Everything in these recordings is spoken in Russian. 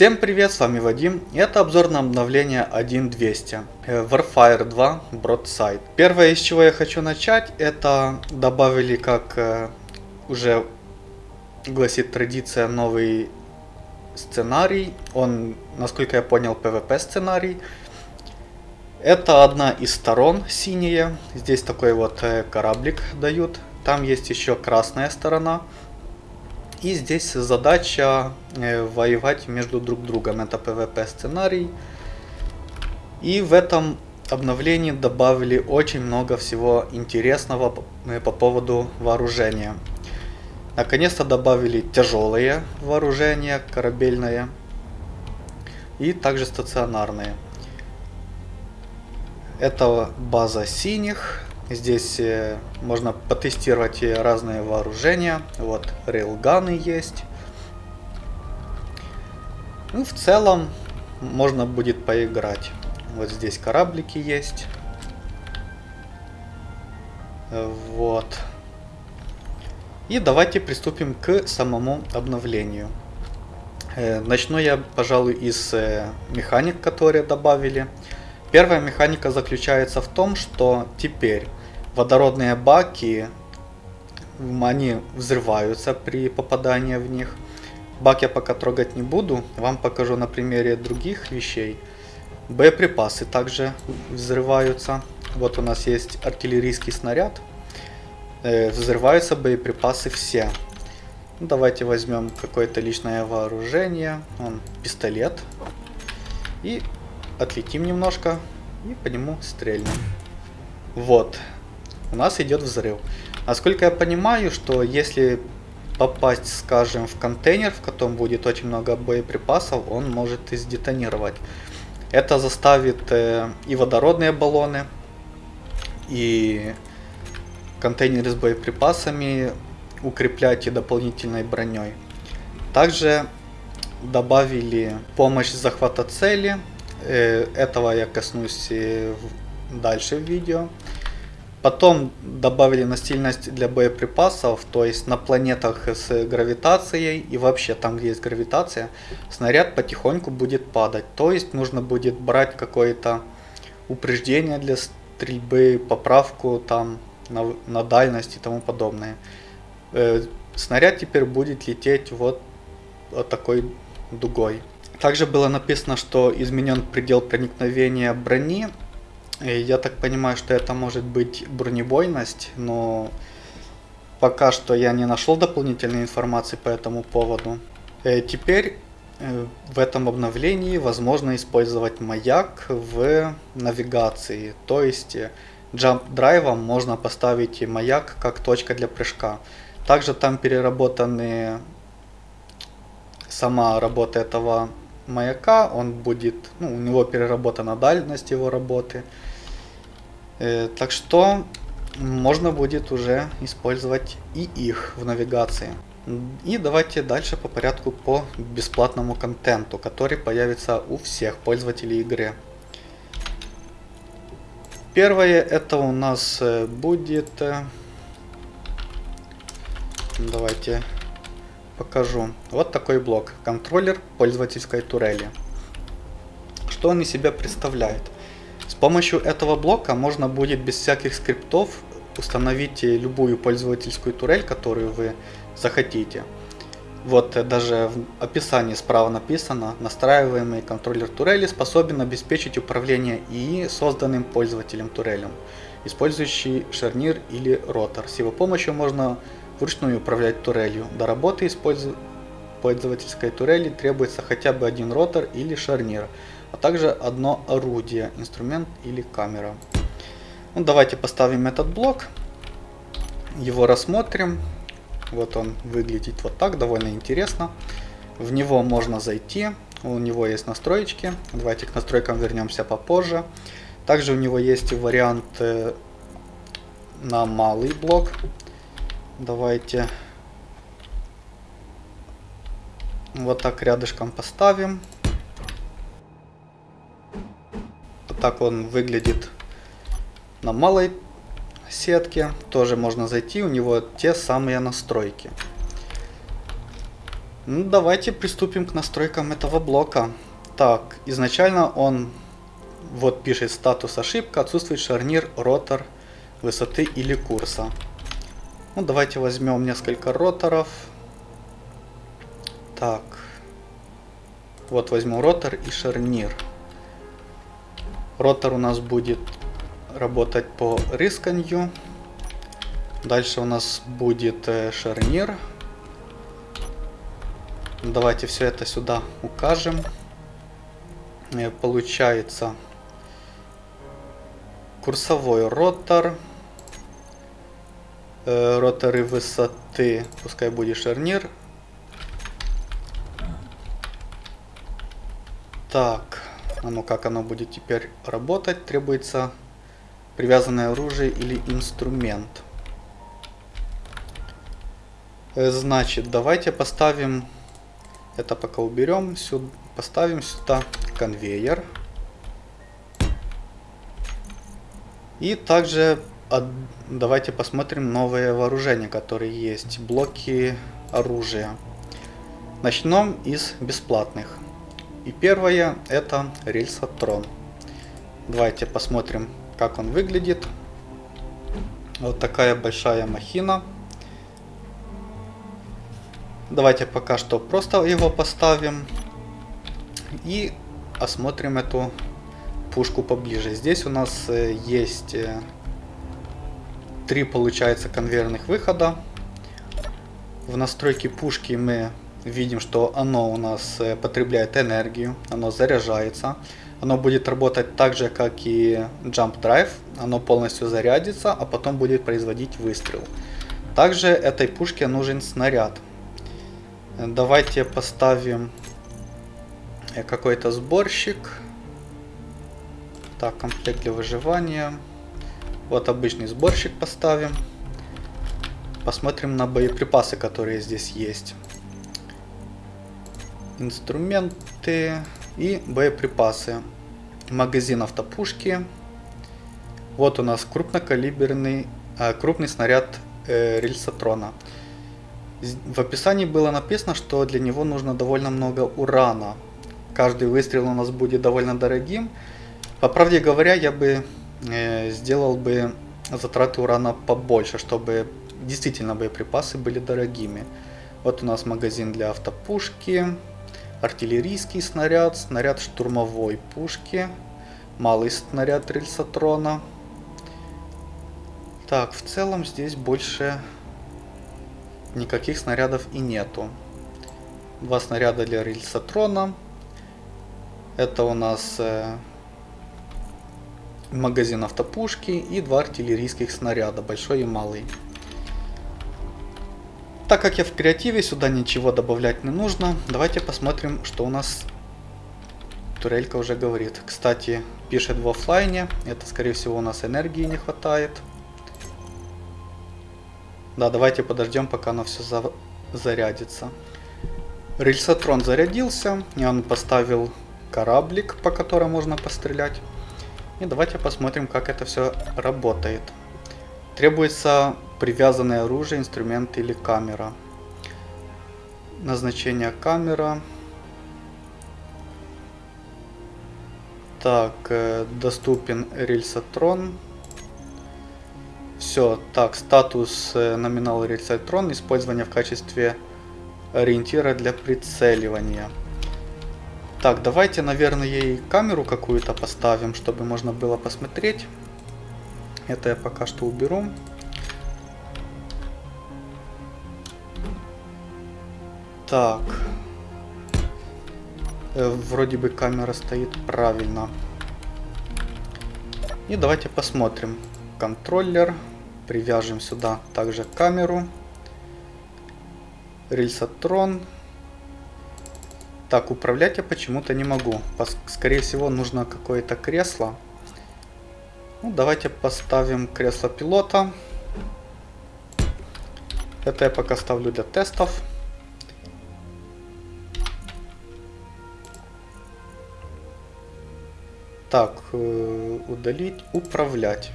Всем привет, с вами Вадим. Это обзор на обновление 1.200 э, Warfire 2 Broadside. Первое, из чего я хочу начать, это добавили, как э, уже гласит традиция, новый сценарий. Он, насколько я понял, PvP сценарий. Это одна из сторон синяя. Здесь такой вот э, кораблик дают. Там есть еще красная сторона. И здесь задача э, воевать между друг другом. Это PvP сценарий. И в этом обновлении добавили очень много всего интересного э, по поводу вооружения. Наконец-то добавили тяжелые вооружения, корабельные. И также стационарные. Это база синих. Здесь э, можно потестировать разные вооружения. Вот рейлганы есть. Ну, в целом можно будет поиграть. Вот здесь кораблики есть. Вот. И давайте приступим к самому обновлению. Э, начну я, пожалуй, из э, механик, которые добавили. Первая механика заключается в том, что теперь водородные баки, они взрываются при попадании в них. Бак я пока трогать не буду, вам покажу на примере других вещей. Боеприпасы также взрываются. Вот у нас есть артиллерийский снаряд. Э, взрываются боеприпасы все. Ну, давайте возьмем какое-то личное вооружение. Он пистолет. И отлетим немножко. И по нему стрельнем. Вот у нас идет взрыв. Насколько я понимаю, что если попасть, скажем, в контейнер, в котором будет очень много боеприпасов, он может и сдетонировать. Это заставит э, и водородные баллоны, и контейнеры с боеприпасами укреплять и дополнительной броней. Также добавили помощь захвата цели. Э, этого я коснусь дальше в видео. Потом добавили настильность для боеприпасов, то есть на планетах с гравитацией и вообще там, где есть гравитация, снаряд потихоньку будет падать. То есть нужно будет брать какое-то упреждение для стрельбы, поправку там на, на дальность и тому подобное. Э, снаряд теперь будет лететь вот, вот такой дугой. Также было написано, что изменен предел проникновения брони я так понимаю, что это может быть бронебойность, но пока что я не нашел дополнительной информации по этому поводу. Э, теперь э, в этом обновлении возможно использовать маяк в навигации. То есть э, Drive можно поставить маяк как точка для прыжка. Также там переработаны сама работа этого маяка, он будет, ну, у него переработана дальность его работы. Э, так что можно будет уже использовать и их в навигации. И давайте дальше по порядку по бесплатному контенту, который появится у всех пользователей игры. Первое это у нас э, будет... Э, давайте покажу. Вот такой блок. Контроллер пользовательской турели. Что он из себя представляет? Помощью этого блока можно будет без всяких скриптов установить любую пользовательскую турель, которую вы захотите. Вот э, даже в описании справа написано, настраиваемый контроллер турели способен обеспечить управление ИИ созданным пользователем турелем, использующий шарнир или ротор. С его помощью можно вручную управлять турелью. До работы использу... пользовательской турели требуется хотя бы один ротор или шарнир а также одно орудие, инструмент или камера. Ну, давайте поставим этот блок, его рассмотрим. Вот он выглядит вот так, довольно интересно. В него можно зайти, у него есть настроечки. Давайте к настройкам вернемся попозже. Также у него есть вариант э, на малый блок. Давайте вот так рядышком поставим. Так он выглядит на малой сетке. Тоже можно зайти, у него те самые настройки. Ну, давайте приступим к настройкам этого блока. Так, изначально он, вот пишет статус ошибка, отсутствует шарнир, ротор, высоты или курса. Ну, давайте возьмем несколько роторов. Так. Вот возьму ротор и шарнир. Ротор у нас будет работать по рысканью. Дальше у нас будет э, шарнир. Давайте все это сюда укажем. Э, получается курсовой ротор. Э, роторы высоты, пускай будет шарнир. Так, ну как оно будет теперь работать? Требуется привязанное оружие или инструмент. Э, значит, давайте поставим, это пока уберем, сюда, поставим сюда конвейер. И также от, давайте посмотрим новые вооружения, которые есть. Блоки оружия. Начнем из бесплатных. И первое это рельсотрон. Давайте посмотрим, как он выглядит. Вот такая большая махина. Давайте пока что просто его поставим. И осмотрим эту пушку поближе. Здесь у нас э, есть э, три, получается, конвейерных выхода. В настройке пушки мы видим, что оно у нас э, потребляет энергию, оно заряжается. Оно будет работать так же, как и Jump Drive. Оно полностью зарядится, а потом будет производить выстрел. Также этой пушке нужен снаряд. Давайте поставим э, какой-то сборщик. Так, комплект для выживания. Вот обычный сборщик поставим. Посмотрим на боеприпасы, которые здесь есть. Инструменты и боеприпасы. Магазин автопушки. Вот у нас крупнокалиберный, а, крупный снаряд э, рельсотрона. В описании было написано, что для него нужно довольно много урана. Каждый выстрел у нас будет довольно дорогим. По правде говоря, я бы э, сделал бы затраты урана побольше, чтобы действительно боеприпасы были дорогими. Вот у нас магазин для автопушки, артиллерийский снаряд, снаряд штурмовой пушки, малый снаряд рельсотрона. Так, в целом здесь больше никаких снарядов и нету. Два снаряда для рельсотрона. Это у нас э, магазин автопушки и два артиллерийских снаряда, большой и малый. Так как я в креативе, сюда ничего добавлять не нужно. Давайте посмотрим, что у нас турелька уже говорит. Кстати, пишет в офлайне. Это, скорее всего, у нас энергии не хватает. Да, давайте подождем, пока оно все за... зарядится. Рельсотрон зарядился, и он поставил кораблик, по которому можно пострелять. И давайте посмотрим, как это все работает. Требуется привязанное оружие, инструмент или камера. Назначение камера. Так, э, доступен рельсотрон. Все, так, статус э, номинал рельсотрон, использование в качестве ориентира для прицеливания. Так, давайте, наверное, ей камеру какую-то поставим, чтобы можно было посмотреть. Это я пока что уберу. Так. Э, вроде бы камера стоит правильно. И давайте посмотрим. Контроллер. Привяжем сюда также камеру. Рельсотрон. Так, управлять я почему-то не могу. Скорее всего, нужно какое-то кресло. Ну, давайте поставим кресло пилота. Это я пока ставлю для тестов. Так, э, удалить, управлять.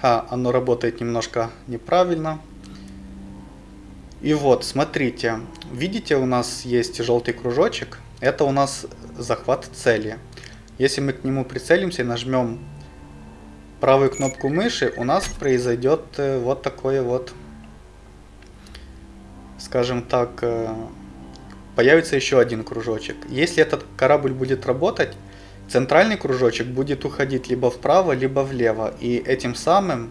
А, оно работает немножко неправильно. И вот, смотрите, видите, у нас есть желтый кружочек. Это у нас захват цели. Если мы к нему прицелимся и нажмем правую кнопку мыши, у нас произойдет э, вот такое вот, скажем так, э, появится еще один кружочек. Если этот корабль будет работать, центральный кружочек будет уходить либо вправо, либо влево. И этим самым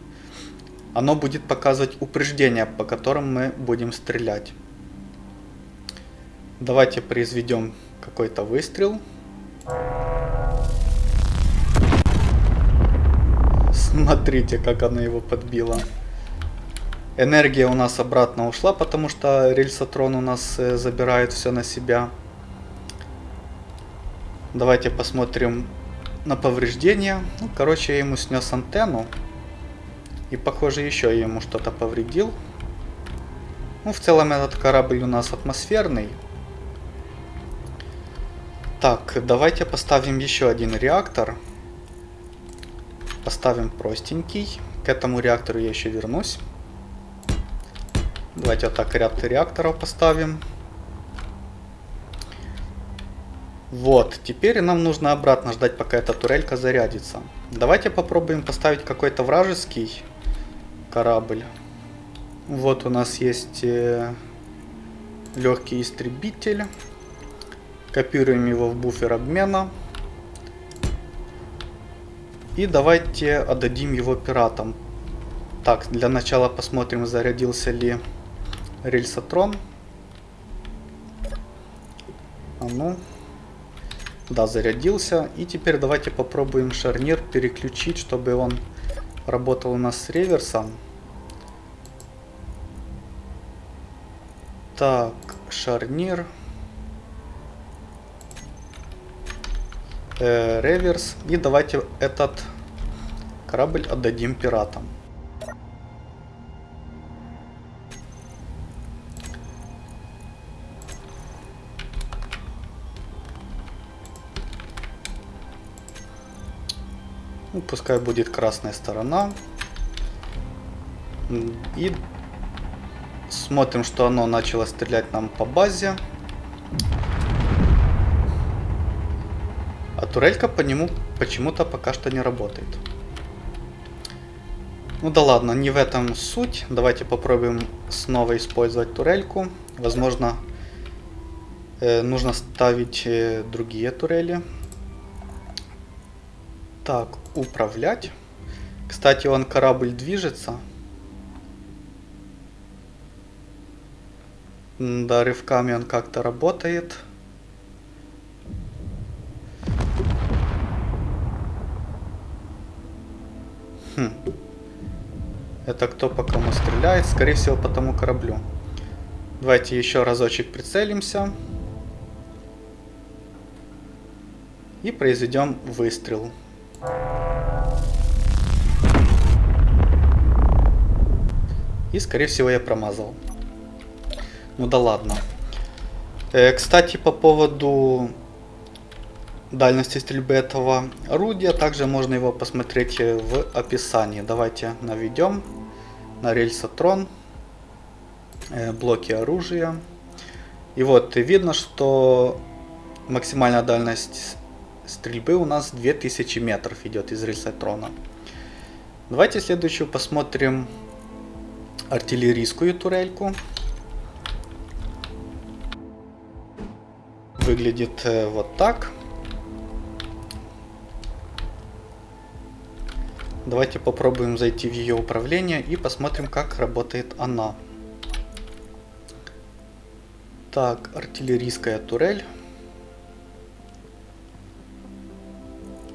оно будет показывать упреждения, по которым мы будем стрелять. Давайте произведем какой-то выстрел. Смотрите, как она его подбила. Энергия у нас обратно ушла, потому что рельсотрон у нас э, забирает все на себя. Давайте посмотрим на повреждения. Ну, короче, я ему снес антенну. И, похоже, еще я ему что-то повредил. Ну, в целом, этот корабль у нас атмосферный. Так, давайте поставим еще один реактор. Поставим простенький. К этому реактору я еще вернусь. Давайте вот так ряд реакторов поставим. Вот, теперь нам нужно обратно ждать, пока эта турелька зарядится. Давайте попробуем поставить какой-то вражеский корабль. Вот у нас есть э, легкий истребитель. Копируем его в буфер обмена. И давайте отдадим его пиратам. Так, для начала посмотрим, зарядился ли рельсотрон. А ну. Да, зарядился. И теперь давайте попробуем шарнир переключить, чтобы он работал у нас с реверсом. Так, шарнир. Э, реверс. И давайте этот корабль отдадим пиратам. Ну, пускай будет красная сторона. И смотрим, что оно начало стрелять нам по базе. А турелька по нему почему-то пока что не работает. Ну да ладно, не в этом суть. Давайте попробуем снова использовать турельку. Возможно, э, нужно ставить э, другие турели. Так, управлять. Кстати, он корабль движется. Да, рывками он как-то работает. Хм. Это кто по кому стреляет? Скорее всего, по тому кораблю. Давайте еще разочек прицелимся. И произведем выстрел. И, скорее всего, я промазал. Ну да ладно. Э, кстати, по поводу дальности стрельбы этого орудия, также можно его посмотреть в описании. Давайте наведем на рельсотрон, э, блоки оружия. И вот видно, что максимальная дальность стрельбы у нас 2000 метров идет из рельсотрона. Давайте следующую посмотрим артиллерийскую турельку. Выглядит э, вот так. Давайте попробуем зайти в ее управление и посмотрим, как работает она. Так, артиллерийская турель.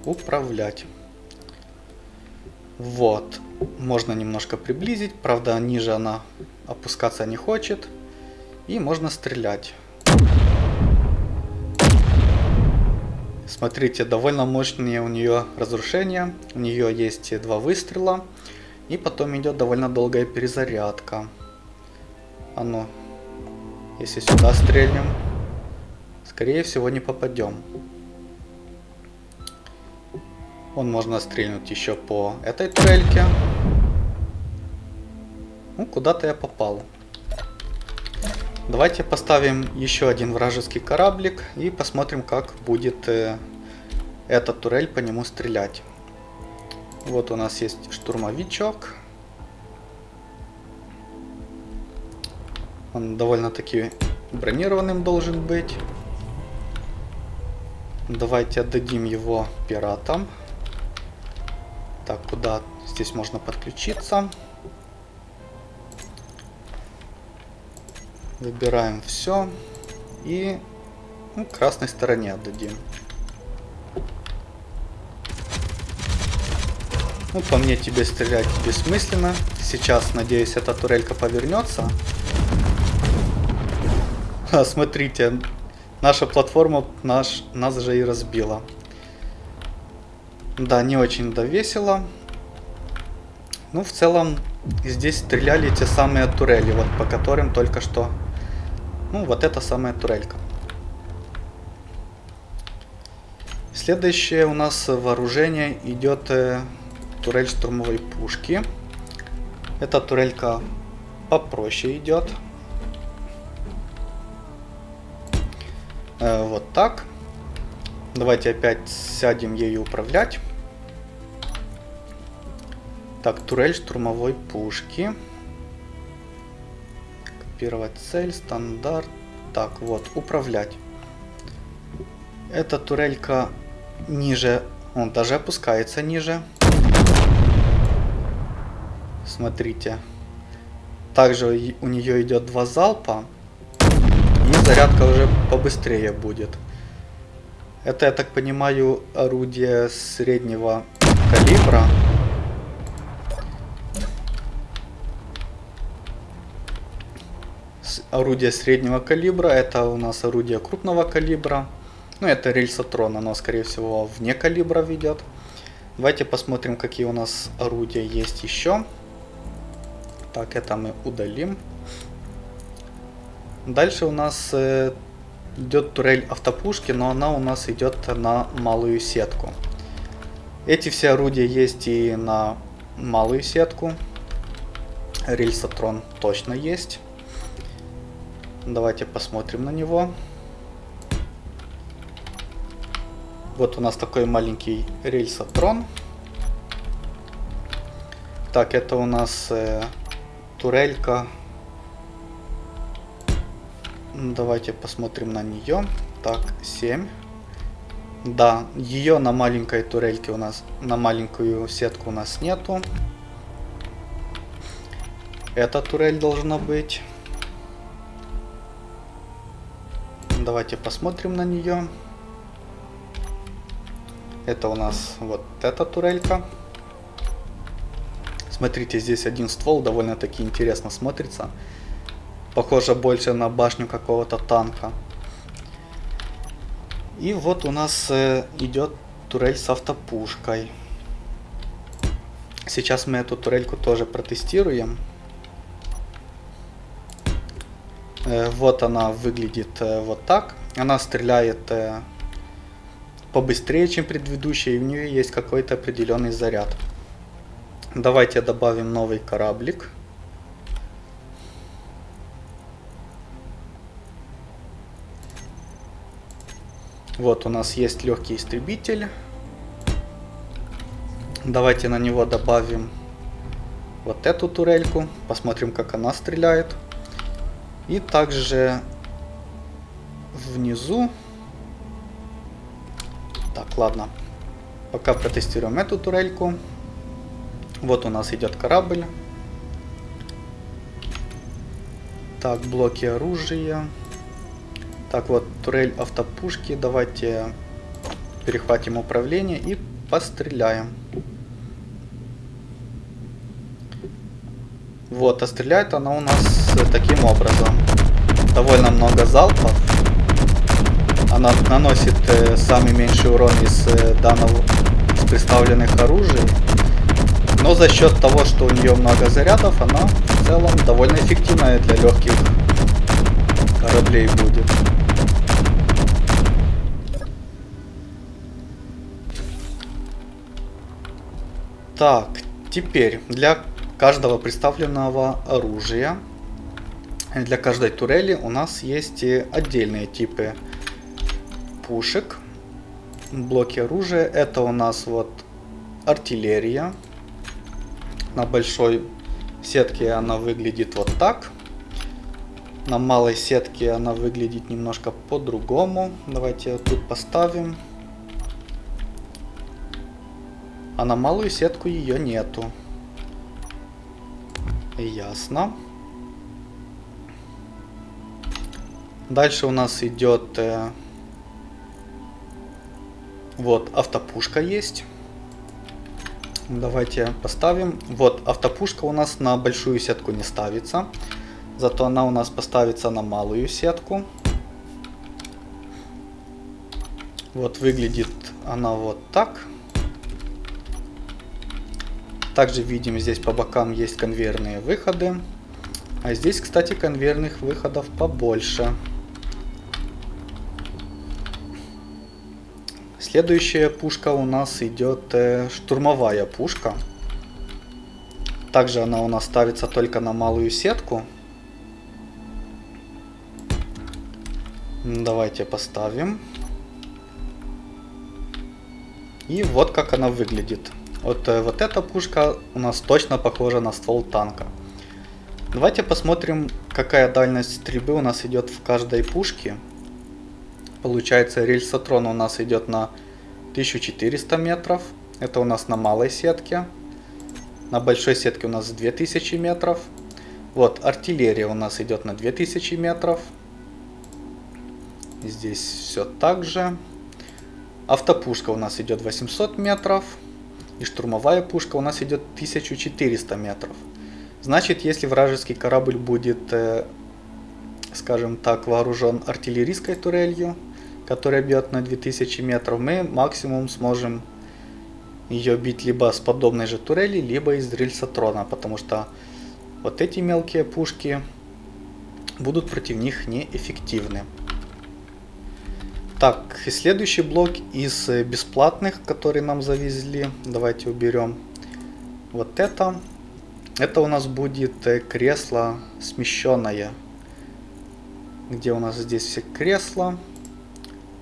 Управлять. Вот. Можно немножко приблизить. Правда, ниже она опускаться не хочет. И можно стрелять. Смотрите, довольно мощные у нее разрушения. У нее есть два выстрела. И потом идет довольно долгая перезарядка. А ну, если сюда стрельнем, скорее всего не попадем. Он можно стрельнуть еще по этой турельке. Ну, куда-то я попал. Давайте поставим еще один вражеский кораблик и посмотрим, как будет э, эта турель по нему стрелять. Вот у нас есть штурмовичок. Он довольно-таки бронированным должен быть. Давайте отдадим его пиратам. Так, куда здесь можно подключиться? Выбираем все. И ну, красной стороне отдадим. Ну, по мне тебе стрелять бессмысленно. Сейчас, надеюсь, эта турелька повернется. А, смотрите, наша платформа наш, нас же и разбила. Да, не очень да весело. Ну, в целом, здесь стреляли те самые турели, вот по которым только что ну, вот это самая турелька. Следующее у нас вооружение идет э, турель штурмовой пушки. Эта турелька попроще идет. Э, вот так. Давайте опять сядем ею управлять. Так, турель штурмовой пушки. Копировать цель, стандарт. Так, вот, управлять. Эта турелька ниже, он даже опускается ниже. Смотрите. Также у нее идет два залпа. И зарядка уже побыстрее будет. Это, я так понимаю, орудие среднего калибра. орудие среднего калибра, это у нас орудие крупного калибра. Ну, это рельсотрон, оно, скорее всего, вне калибра ведет. Давайте посмотрим, какие у нас орудия есть еще. Так, это мы удалим. Дальше у нас э, идет турель автопушки, но она у нас идет на малую сетку. Эти все орудия есть и на малую сетку. Рельсотрон точно есть. Давайте посмотрим на него. Вот у нас такой маленький рельсотрон. Так, это у нас э, турелька. Давайте посмотрим на нее. Так, 7. Да, ее на маленькой турельке у нас, на маленькую сетку у нас нету. Эта турель должна быть. Давайте посмотрим на нее. Это у нас вот эта турелька. Смотрите, здесь один ствол довольно-таки интересно смотрится. Похоже больше на башню какого-то танка. И вот у нас э, идет турель с автопушкой. Сейчас мы эту турельку тоже протестируем. Э, вот она выглядит э, вот так. Она стреляет э, побыстрее, чем предыдущая, и у нее есть какой-то определенный заряд. Давайте добавим новый кораблик. Вот у нас есть легкий истребитель. Давайте на него добавим вот эту турельку. Посмотрим, как она стреляет. И также внизу. Так, ладно. Пока протестируем эту турельку. Вот у нас идет корабль. Так, блоки оружия. Так, вот турель автопушки. Давайте перехватим управление и постреляем. Вот, а стреляет она у нас таким образом. Довольно много залпов. Она наносит э, самый меньший урон из э, данного из представленных оружий. Но за счет того, что у нее много зарядов, она в целом довольно эффективная для легких кораблей будет. Так, теперь для каждого представленного оружия для каждой турели у нас есть отдельные типы пушек, блоки оружия. Это у нас вот артиллерия. На большой сетке она выглядит вот так. На малой сетке она выглядит немножко по-другому. Давайте тут поставим. А на малую сетку ее нету. Ясно. Дальше у нас идет... Э, вот, автопушка есть. Давайте поставим. Вот, автопушка у нас на большую сетку не ставится. Зато она у нас поставится на малую сетку. Вот выглядит она вот так. Также видим здесь по бокам есть конвейерные выходы. А здесь, кстати, конвейерных выходов побольше. Следующая пушка у нас идет э, штурмовая пушка. Также она у нас ставится только на малую сетку. Давайте поставим. И вот как она выглядит. Вот, э, вот эта пушка у нас точно похожа на ствол танка. Давайте посмотрим, какая дальность стрельбы у нас идет в каждой пушке. Получается, рельсотрон у нас идет на 1400 метров. Это у нас на малой сетке. На большой сетке у нас 2000 метров. Вот, артиллерия у нас идет на 2000 метров. Здесь все так же. Автопушка у нас идет 800 метров. И штурмовая пушка у нас идет 1400 метров. Значит, если вражеский корабль будет, э, скажем так, вооружен артиллерийской турелью, которая бьет на 2000 метров, мы максимум сможем ее бить либо с подобной же турели, либо из рельсотрона, потому что вот эти мелкие пушки будут против них неэффективны. Так, следующий блок из э, бесплатных, который нам завезли. Давайте уберем вот это. Это у нас будет э, кресло смещенное. Где у нас здесь все кресла?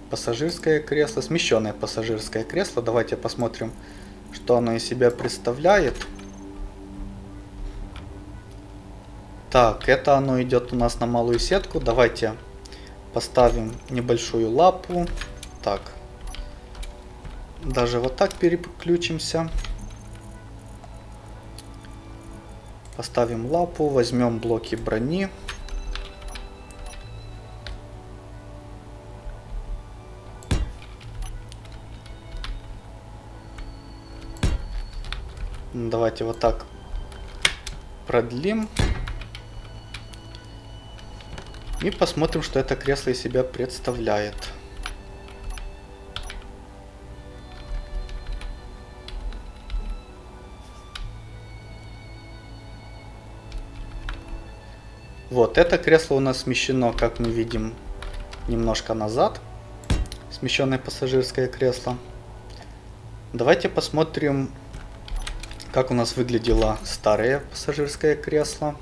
Пассажирское кресло, смещенное пассажирское кресло. Давайте посмотрим, что оно из себя представляет. Так, это оно идет у нас на малую сетку. Давайте Поставим небольшую лапу. Так. Даже вот так переключимся. Поставим лапу, возьмем блоки брони. Давайте вот так продлим. И посмотрим, что это кресло из себя представляет. Вот, это кресло у нас смещено, как мы видим, немножко назад. Смещенное пассажирское кресло. Давайте посмотрим, как у нас выглядело старое пассажирское кресло.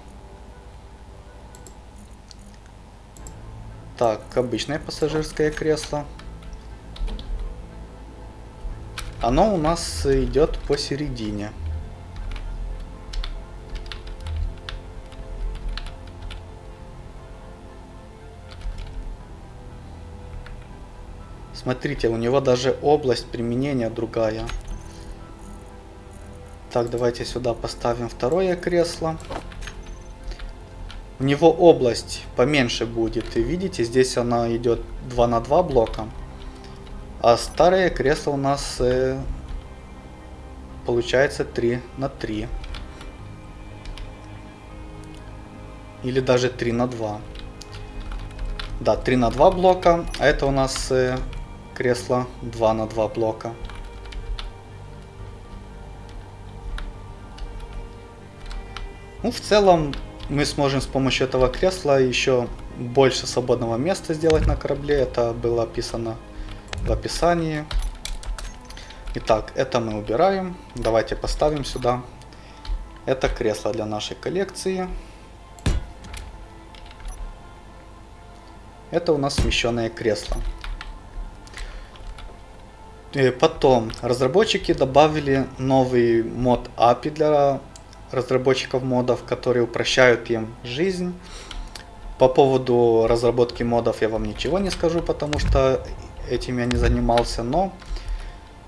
Так, обычное пассажирское кресло. Оно у нас идет посередине. Смотрите, у него даже область применения другая. Так, давайте сюда поставим второе кресло. У него область поменьше будет. И видите, здесь она идет 2 на 2 блока. А старое кресло у нас э, получается 3 на 3. Или даже 3 на 2. Да, 3 на 2 блока. А это у нас э, кресло 2 на 2 блока. Ну, в целом, мы сможем с помощью этого кресла еще больше свободного места сделать на корабле. Это было описано в описании. Итак, это мы убираем. Давайте поставим сюда. Это кресло для нашей коллекции. Это у нас смещенное кресло. И потом разработчики добавили новый мод API для разработчиков модов, которые упрощают им жизнь. По поводу разработки модов я вам ничего не скажу, потому что этим я не занимался, но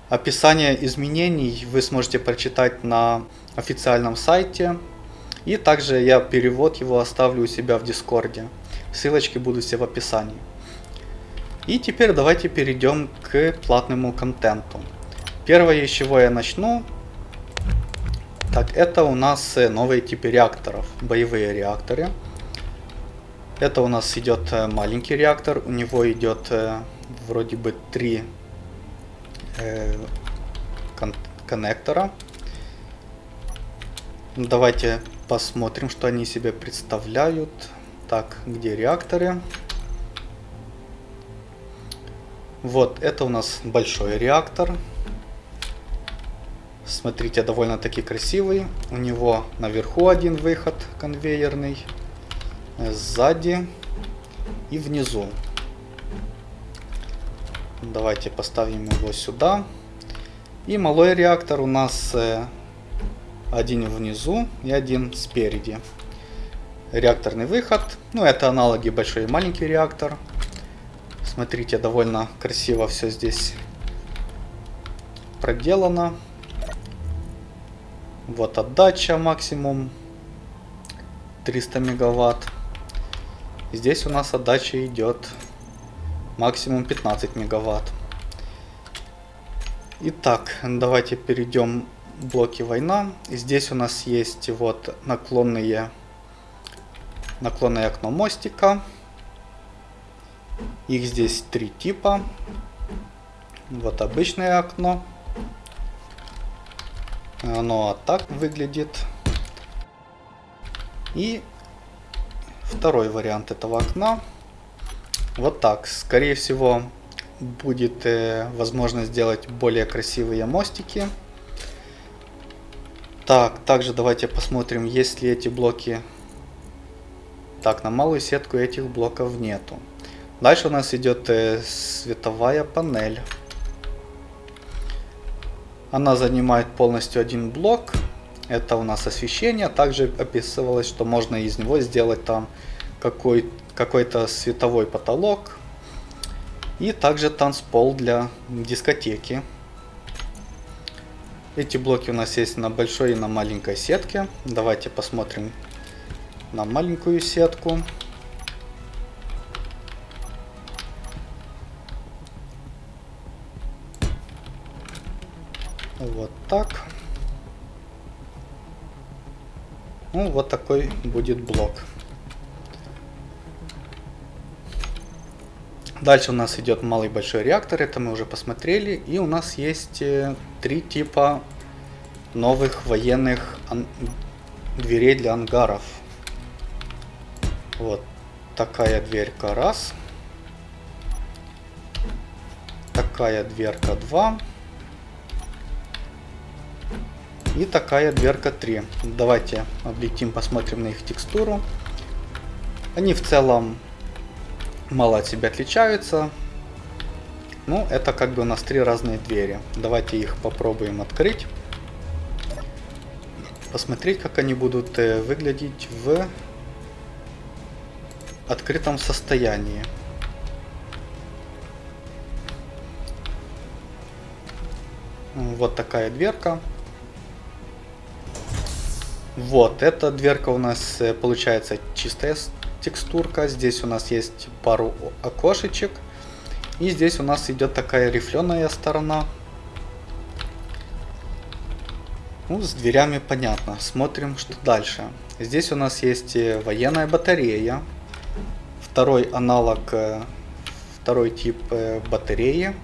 описание изменений вы сможете прочитать на официальном сайте. И также я перевод его оставлю у себя в Дискорде. Ссылочки будут все в описании. И теперь давайте перейдем к платному контенту. Первое, с чего я начну, так это у нас э, новые типы реакторов, боевые реакторы. Это у нас идет э, маленький реактор, у него идет э, вроде бы три э, кон коннектора. Давайте посмотрим, что они себе представляют. Так, где реакторы? Вот, это у нас большой реактор. Смотрите, довольно-таки красивый. У него наверху один выход конвейерный, сзади и внизу. Давайте поставим его сюда. И малой реактор у нас э, один внизу и один спереди. Реакторный выход. Ну, это аналоги большой и маленький реактор. Смотрите, довольно красиво все здесь проделано. Вот отдача максимум 300 мегаватт. Здесь у нас отдача идет максимум 15 мегаватт. Итак, давайте перейдем блоки война. Здесь у нас есть вот наклонные наклонное окно мостика. Их здесь три типа. Вот обычное окно. Оно так выглядит. И второй вариант этого окна. Вот так. Скорее всего, будет э, возможно сделать более красивые мостики. Так, также давайте посмотрим, есть ли эти блоки. Так, на малую сетку этих блоков нету. Дальше у нас идет э, световая панель. Она занимает полностью один блок. Это у нас освещение. Также описывалось, что можно из него сделать там какой-то какой световой потолок. И также танцпол для дискотеки. Эти блоки у нас есть на большой и на маленькой сетке. Давайте посмотрим на маленькую сетку. Так. Ну, вот такой будет блок. Дальше у нас идет малый большой реактор, это мы уже посмотрели. И у нас есть э, три типа новых военных дверей для ангаров. Вот такая дверька раз. Такая дверка 2. И такая дверка 3. Давайте облетим, посмотрим на их текстуру. Они в целом мало от себя отличаются. Ну, это как бы у нас три разные двери. Давайте их попробуем открыть. Посмотреть, как они будут э, выглядеть в открытом состоянии. Вот такая дверка. Вот, эта дверка у нас э, получается чистая текстурка. Здесь у нас есть пару окошечек. И здесь у нас идет такая рифленая сторона. Ну, с дверями понятно. Смотрим, что дальше. Здесь у нас есть э, военная батарея. Второй аналог, э, второй тип батареи.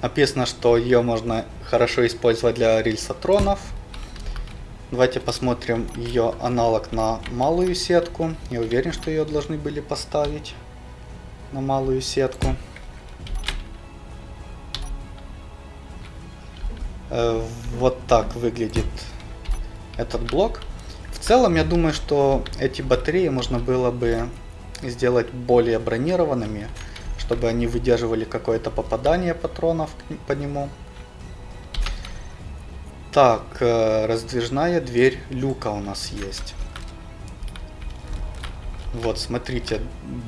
Написано, что ее можно хорошо использовать для рельсотронов. Давайте посмотрим ее аналог на малую сетку. Я уверен, что ее должны были поставить на малую сетку. Э, вот так выглядит этот блок. В целом, я думаю, что эти батареи можно было бы сделать более бронированными, чтобы они выдерживали какое-то попадание патронов по нему. Так, э, раздвижная дверь люка у нас есть. Вот, смотрите,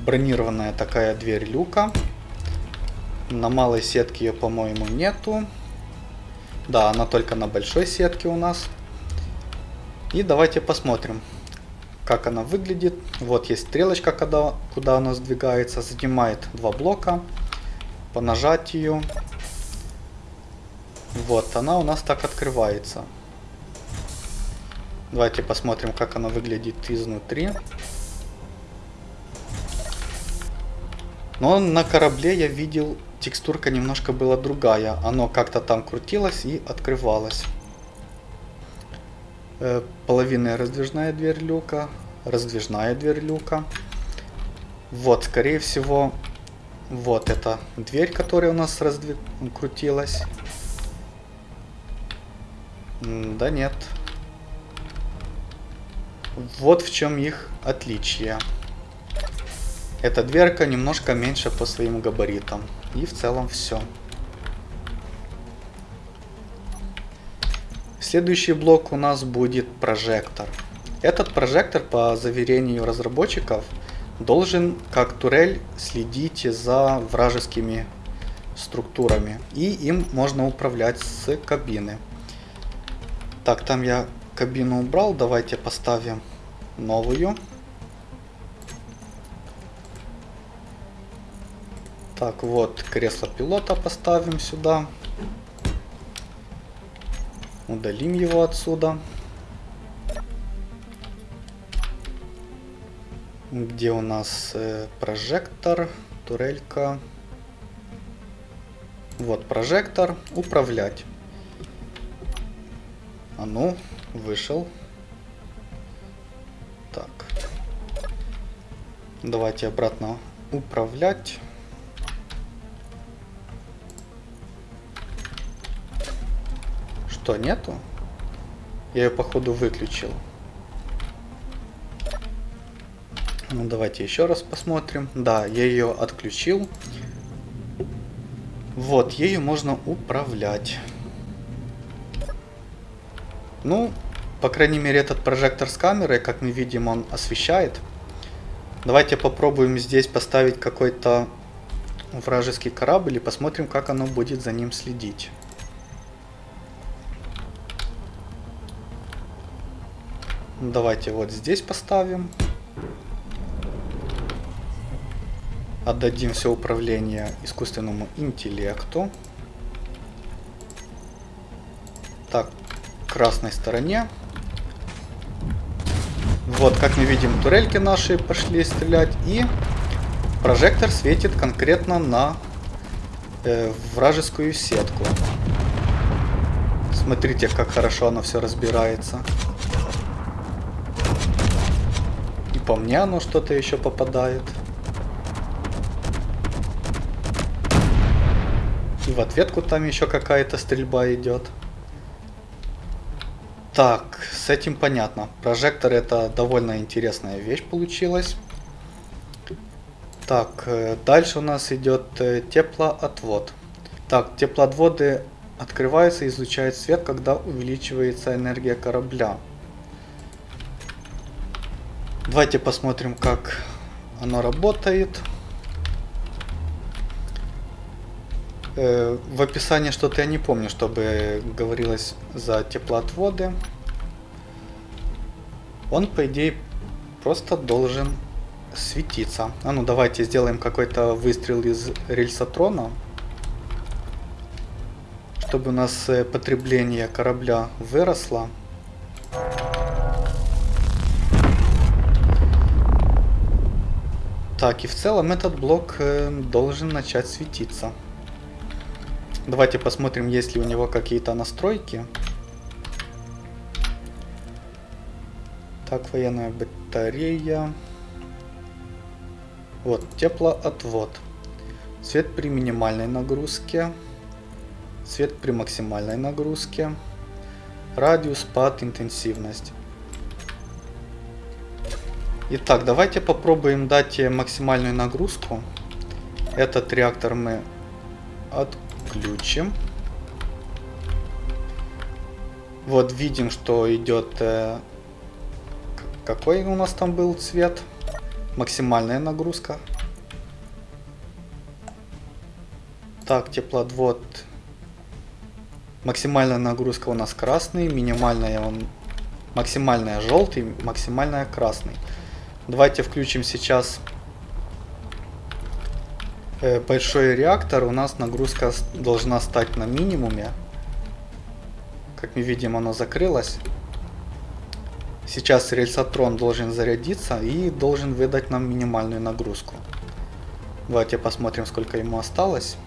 бронированная такая дверь люка. На малой сетке ее, по-моему, нету. Да, она только на большой сетке у нас. И давайте посмотрим, как она выглядит. Вот есть стрелочка, когда, куда она сдвигается. Занимает два блока. По нажатию. Вот, она у нас так открывается. Давайте посмотрим, как она выглядит изнутри. Но на корабле я видел, текстурка немножко была другая. Оно как-то там крутилось и открывалось. Э, половинная раздвижная дверь люка. Раздвижная дверь люка. Вот, скорее всего, вот эта дверь, которая у нас раздвиг... крутилась. Да нет. Вот в чем их отличие. Эта дверка немножко меньше по своим габаритам. И в целом все. Следующий блок у нас будет прожектор. Этот прожектор, по заверению разработчиков, должен, как турель, следить за вражескими структурами. И им можно управлять с кабины. Так, там я кабину убрал. Давайте поставим новую. Так, вот, кресло пилота поставим сюда. Удалим его отсюда. Где у нас э, прожектор, турелька. Вот прожектор, управлять. А ну, вышел. Так. Давайте обратно управлять. Что, нету? Я ее, походу, выключил. Ну, давайте еще раз посмотрим. Да, я ее отключил. Вот, ею можно управлять. Ну, по крайней мере, этот прожектор с камерой, как мы видим, он освещает. Давайте попробуем здесь поставить какой-то вражеский корабль и посмотрим, как оно будет за ним следить. Давайте вот здесь поставим. Отдадим все управление искусственному интеллекту. Так, красной стороне. Вот, как мы видим, турельки наши пошли стрелять. И прожектор светит конкретно на э, вражескую сетку. Смотрите, как хорошо оно все разбирается. по мне оно что-то еще попадает. И в ответку там еще какая-то стрельба идет. Так, с этим понятно. Прожектор это довольно интересная вещь получилась. Так, э, дальше у нас идет э, теплоотвод. Так, теплоотводы открываются и излучают свет, когда увеличивается энергия корабля. Давайте посмотрим, как оно работает. Э, в описании что-то я не помню, чтобы говорилось за теплоотводы. Он, по идее, просто должен светиться. А ну давайте сделаем какой-то выстрел из рельсотрона. Чтобы у нас э, потребление корабля выросло. Так, и в целом этот блок э, должен начать светиться. Давайте посмотрим, есть ли у него какие-то настройки. Так, военная батарея. Вот, теплоотвод. Свет при минимальной нагрузке. Свет при максимальной нагрузке. Радиус, пад, интенсивность. Итак, давайте попробуем дать максимальную нагрузку. Этот реактор мы отключим. Вот видим, что идет... Э, какой у нас там был цвет? Максимальная нагрузка. Так, теплоотвод. Максимальная нагрузка у нас красный, минимальная он максимальная желтый, максимальная красный. Давайте включим сейчас э, большой реактор. У нас нагрузка должна стать на минимуме. Как мы видим, оно закрылось. Сейчас рельсотрон должен зарядиться и должен выдать нам минимальную нагрузку. Давайте посмотрим, сколько ему осталось.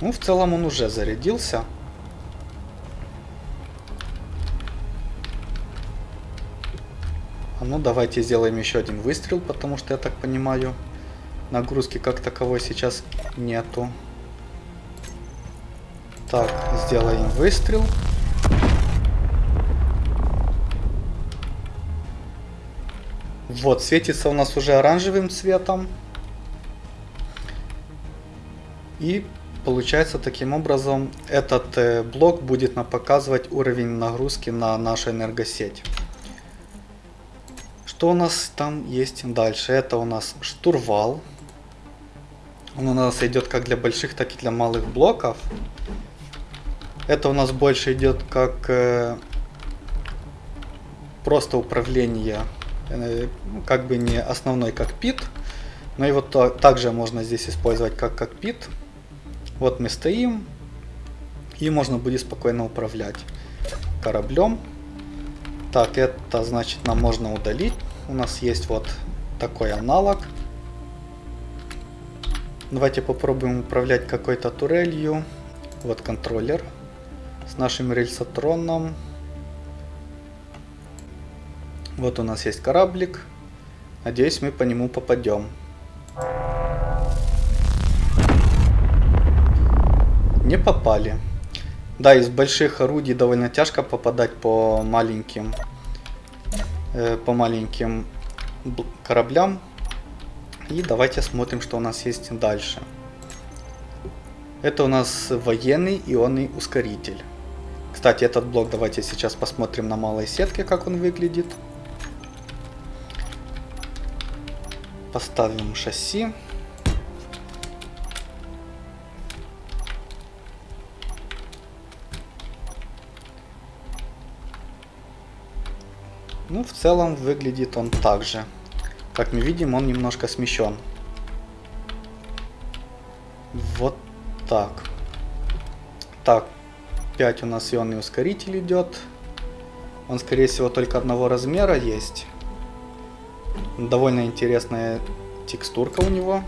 Ну, в целом он уже зарядился. А ну, давайте сделаем еще один выстрел, потому что, я так понимаю, нагрузки как таковой сейчас нету. Так, сделаем выстрел. Вот, светится у нас уже оранжевым цветом. И Получается, таким образом, этот э, блок будет нам показывать уровень нагрузки на нашу энергосеть. Что у нас там есть дальше? Это у нас штурвал. Он у нас идет как для больших, так и для малых блоков. Это у нас больше идет как э, просто управление, э, как бы не основной кокпит, но его то, также можно здесь использовать как кокпит. Вот мы стоим, и можно будет спокойно управлять кораблем. Так, это значит нам можно удалить. У нас есть вот такой аналог. Давайте попробуем управлять какой-то турелью. Вот контроллер с нашим рельсотроном. Вот у нас есть кораблик. Надеюсь, мы по нему попадем. Не попали. Да, из больших орудий довольно тяжко попадать по маленьким, э, по маленьким кораблям. И давайте смотрим, что у нас есть дальше. Это у нас военный ионный ускоритель. Кстати, этот блок давайте сейчас посмотрим на малой сетке, как он выглядит. Поставим шасси. Ну, в целом выглядит он так же. Как мы видим, он немножко смещен. Вот так. Так, 5 у нас ионный ускоритель идет. Он, скорее всего, только одного размера есть. Довольно интересная текстурка у него.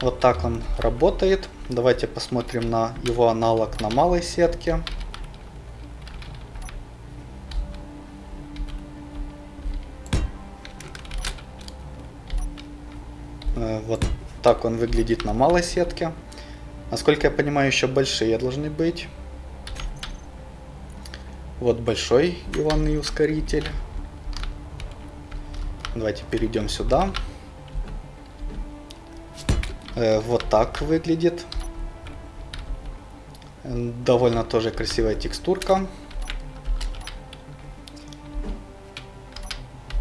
Вот так он работает. Давайте посмотрим на его аналог на малой сетке. Э, вот так он выглядит на малой сетке. Насколько я понимаю, еще большие должны быть. Вот большой ионный ускоритель. Давайте перейдем сюда. Э, вот так выглядит. Довольно тоже красивая текстурка.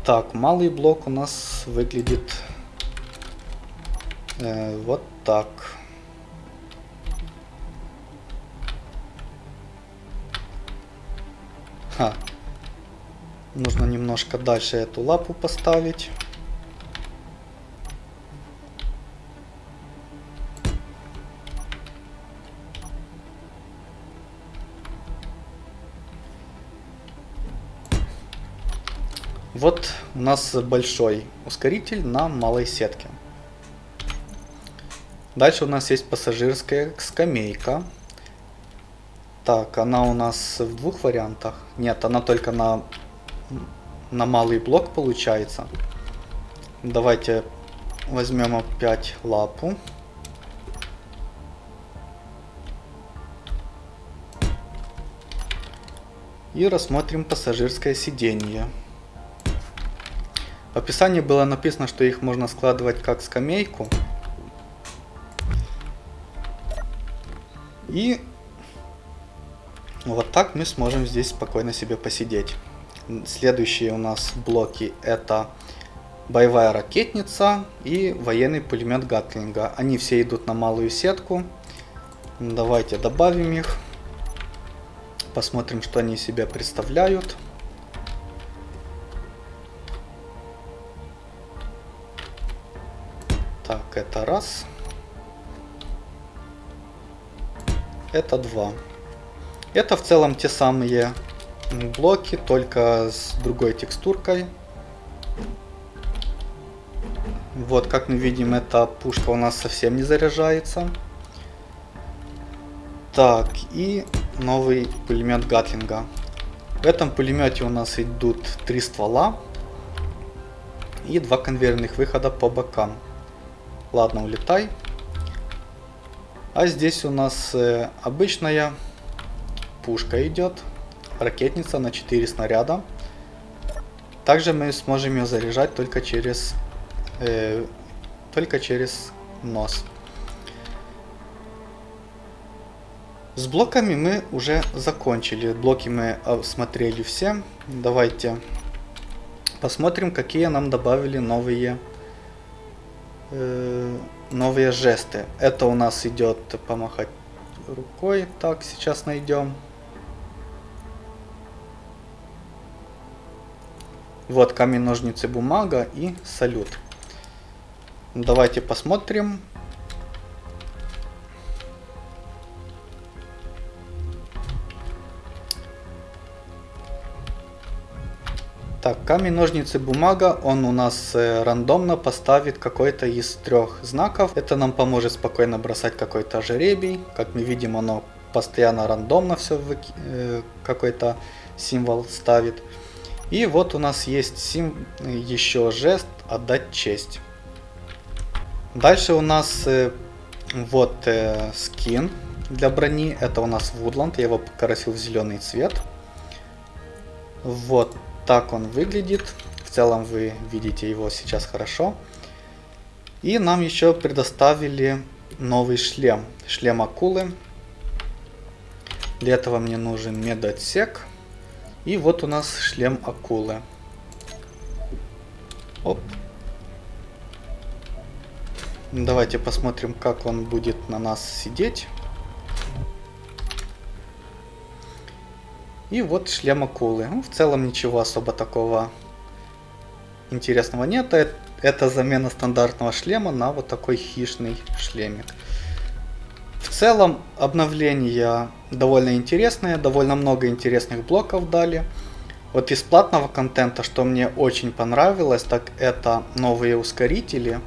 Так, малый блок у нас выглядит Э, вот так. Нужно немножко дальше эту лапу поставить. Вот у нас большой ускоритель на малой сетке. Дальше у нас есть пассажирская скамейка. Так, она у нас в двух вариантах. Нет, она только на, на малый блок получается. Давайте возьмем опять лапу. И рассмотрим пассажирское сиденье. В описании было написано, что их можно складывать как скамейку. И вот так мы сможем здесь спокойно себе посидеть. Следующие у нас блоки это боевая ракетница и военный пулемет Гатлинга. Они все идут на малую сетку. Давайте добавим их. Посмотрим, что они из себя представляют. Так, это раз. Это два. Это в целом те самые блоки, только с другой текстуркой. Вот, как мы видим, эта пушка у нас совсем не заряжается. Так, и новый пулемет Гатлинга. В этом пулемете у нас идут три ствола и два конвейерных выхода по бокам. Ладно, улетай. А здесь у нас э, обычная пушка идет, ракетница на 4 снаряда. Также мы сможем ее заряжать только через, э, только через нос. С блоками мы уже закончили. Блоки мы осмотрели все. Давайте посмотрим, какие нам добавили новые, э, новые жесты. Это у нас идет помахать рукой. Так, сейчас найдем. Вот камень, ножницы, бумага и салют. Давайте посмотрим. Так, камень, ножницы, бумага, он у нас э, рандомно поставит какой-то из трех знаков. Это нам поможет спокойно бросать какой-то жеребий. Как мы видим, оно постоянно рандомно все э, какой-то символ ставит. И вот у нас есть сим еще жест отдать честь. Дальше у нас э, вот э, скин для брони. Это у нас Woodland. Я его покрасил в зеленый цвет. Вот так он выглядит. В целом вы видите его сейчас хорошо. И нам еще предоставили новый шлем. Шлем акулы. Для этого мне нужен медотсек. И вот у нас шлем акулы. Оп. Давайте посмотрим, как он будет на нас сидеть. И вот шлем акулы. Ну, в целом ничего особо такого интересного нет. Это замена стандартного шлема на вот такой хищный шлемик. Целом обновления довольно интересные, довольно много интересных блоков дали. Вот из платного контента, что мне очень понравилось, так это новые ускорители.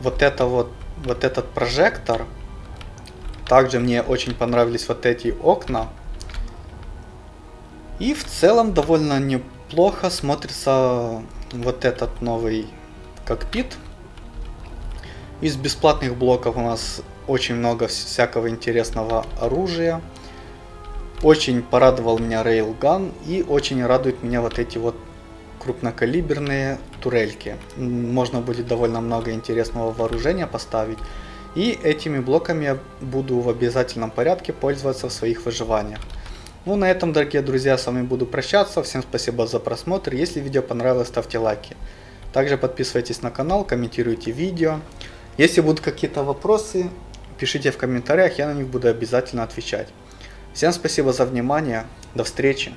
Вот это вот, вот этот прожектор. Также мне очень понравились вот эти окна. И в целом довольно неплохо смотрится вот этот новый кокпит. Из бесплатных блоков у нас очень много всякого интересного оружия. Очень порадовал меня Railgun и очень радует меня вот эти вот крупнокалиберные турельки. Можно будет довольно много интересного вооружения поставить. И этими блоками я буду в обязательном порядке пользоваться в своих выживаниях. Ну, на этом, дорогие друзья, с вами буду прощаться. Всем спасибо за просмотр. Если видео понравилось, ставьте лайки. Также подписывайтесь на канал, комментируйте видео. Если будут какие-то вопросы, пишите в комментариях, я на них буду обязательно отвечать. Всем спасибо за внимание. До встречи.